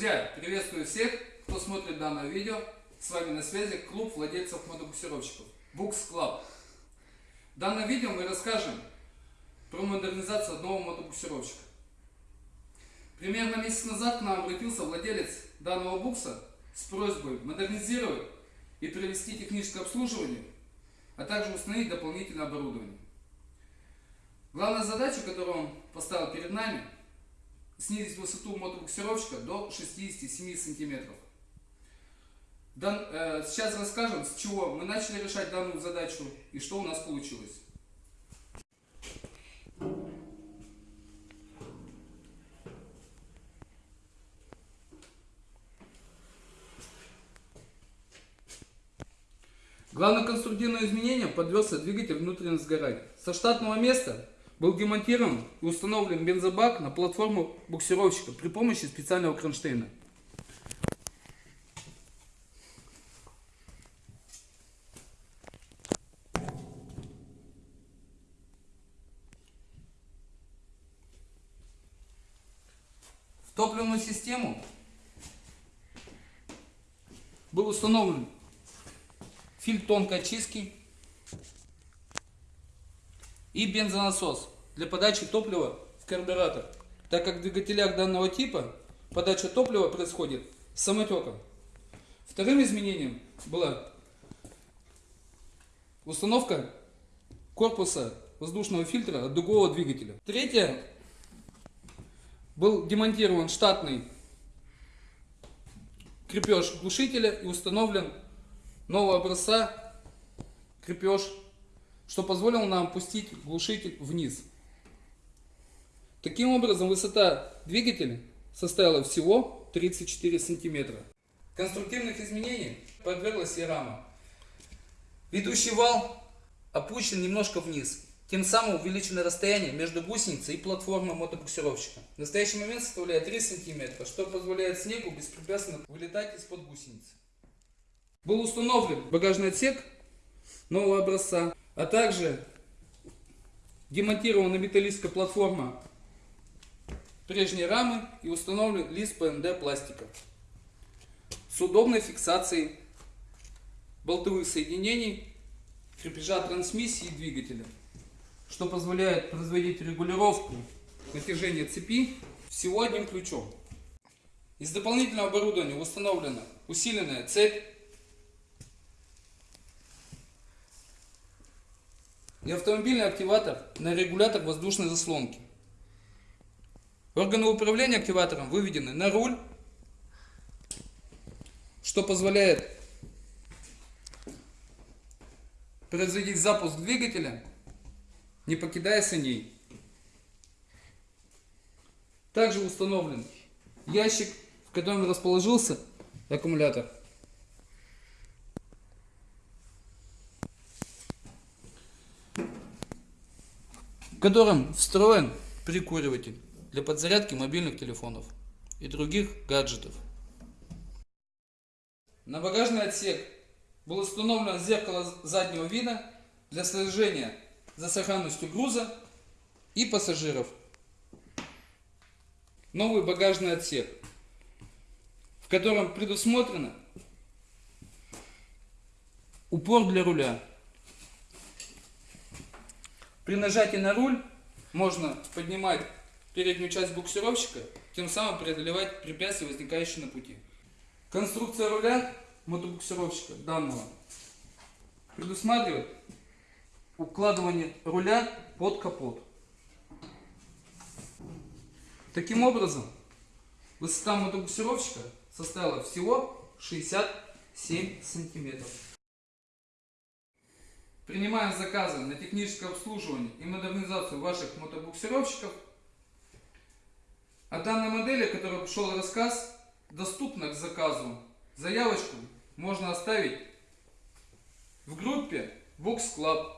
Друзья, приветствую всех, кто смотрит данное видео. С вами на связи клуб владельцев мотобуксировщиков Books Club. В данном видео мы расскажем про модернизацию одного мотобуксировщика. Примерно месяц назад к нам обратился владелец данного букса с просьбой модернизировать и провести техническое обслуживание, а также установить дополнительное оборудование. Главная задача, которую он поставил перед нами – снизить высоту мотобуксировщика до 67 сантиметров. Дан, э, сейчас расскажем, с чего мы начали решать данную задачу и что у нас получилось. Главное конструктивное изменение подвелся двигатель внутреннего сгорания. Со штатного места был демонтирован и установлен бензобак на платформу буксировщика при помощи специального кронштейна. В топливную систему был установлен фильтр тонкой очистки и бензонасос для подачи топлива в карбюратор, так как в двигателях данного типа подача топлива происходит самотеком. Вторым изменением была установка корпуса воздушного фильтра от дугового двигателя. Третье, был демонтирован штатный крепеж глушителя и установлен нового образца крепеж что позволило нам опустить глушитель вниз. Таким образом, высота двигателя составила всего 34 сантиметра. Конструктивных изменений подверглась и рама. Ведущий вал опущен немножко вниз. Тем самым увеличено расстояние между гусеницей и платформой мотобуксировщика. В настоящий момент составляет 3 см, что позволяет снегу беспрепятственно вылетать из-под гусеницы. Был установлен багажный отсек нового образца а также демонтирована металлическая платформа прежней рамы и установлен лист ПНД пластика с удобной фиксацией болтовых соединений крепежа трансмиссии и двигателя, что позволяет производить регулировку натяжения цепи всего одним ключом. Из дополнительного оборудования установлена усиленная цепь и автомобильный активатор на регулятор воздушной заслонки. Органы управления активатором выведены на руль, что позволяет производить запуск двигателя, не покидая саней. Также установлен ящик, в котором расположился аккумулятор. В котором встроен прикуриватель для подзарядки мобильных телефонов и других гаджетов. На багажный отсек было установлено зеркало заднего вида для слежения за сохранностью груза и пассажиров. Новый багажный отсек, в котором предусмотрено упор для руля. При нажатии на руль можно поднимать переднюю часть буксировщика, тем самым преодолевать препятствия, возникающие на пути. Конструкция руля мотобуксировщика данного предусматривает укладывание руля под капот. Таким образом, высота мотобуксировщика составила всего 67 сантиметров. Принимаем заказы на техническое обслуживание и модернизацию ваших мотобуксировщиков. О данной модели, о которой пошел рассказ, доступна к заказу. Заявочку можно оставить в группе Box Club.